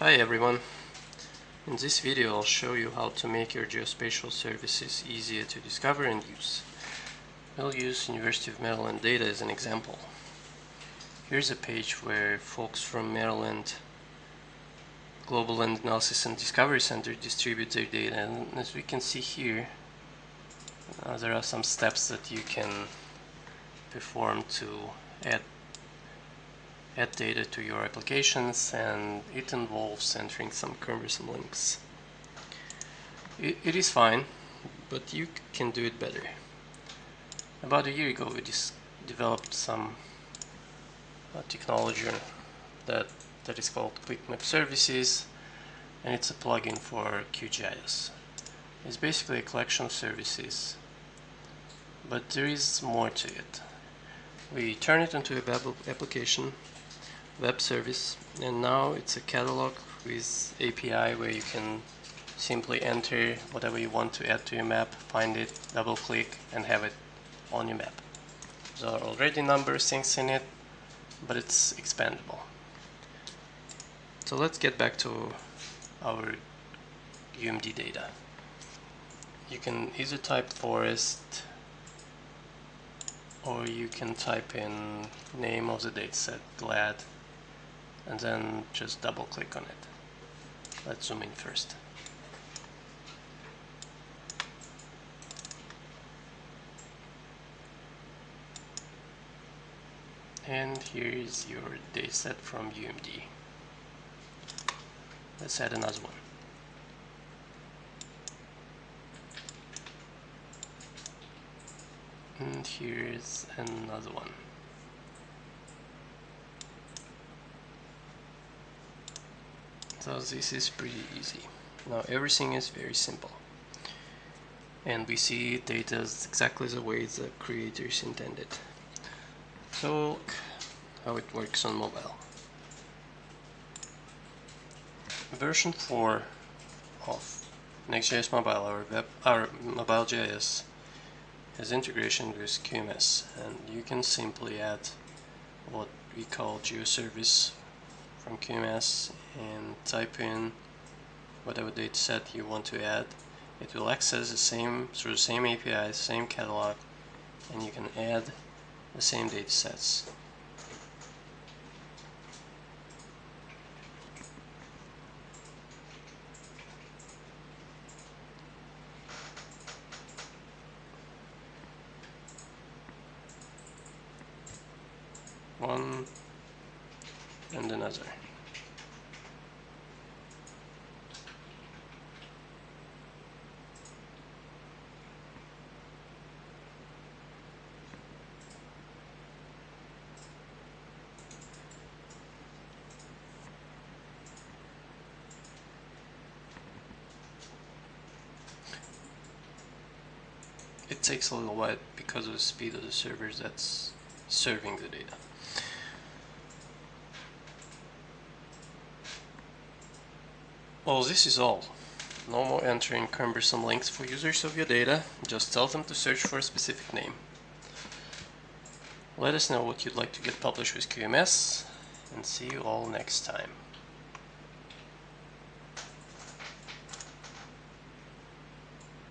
Hi everyone. In this video I'll show you how to make your geospatial services easier to discover and use. I'll use University of Maryland data as an example. Here's a page where folks from Maryland Global Land Analysis and Discovery Center distribute their data and as we can see here uh, there are some steps that you can perform to add add data to your applications and it involves entering some cumbersome links. It, it is fine, but you can do it better. About a year ago we just developed some uh, technology that, that is called Quick Map Services and it's a plugin for QGIS. It's basically a collection of services, but there is more to it. We turn it into a web application web service and now it's a catalog with API where you can simply enter whatever you want to add to your map, find it, double click and have it on your map. There are already number of things in it, but it's expandable. So let's get back to our UMD data. You can either type forest or you can type in name of the dataset, GLAD, and then just double click on it. Let's zoom in first. And here is your dataset from UMD. Let's add another one. And here's another one. So this is pretty easy. Now everything is very simple. And we see data exactly the way the creators intended. So look how it works on mobile. Version 4 of NextGIS Mobile or web mobile.js has integration with QMS and you can simply add what we call GeoService from QMS and type in whatever dataset you want to add. It will access the same through the same API, same catalog, and you can add the same datasets. One and another. It takes a little while because of the speed of the servers that's serving the data. Well, this is all. No more entering cumbersome links for users of your data, just tell them to search for a specific name. Let us know what you'd like to get published with QMS, and see you all next time.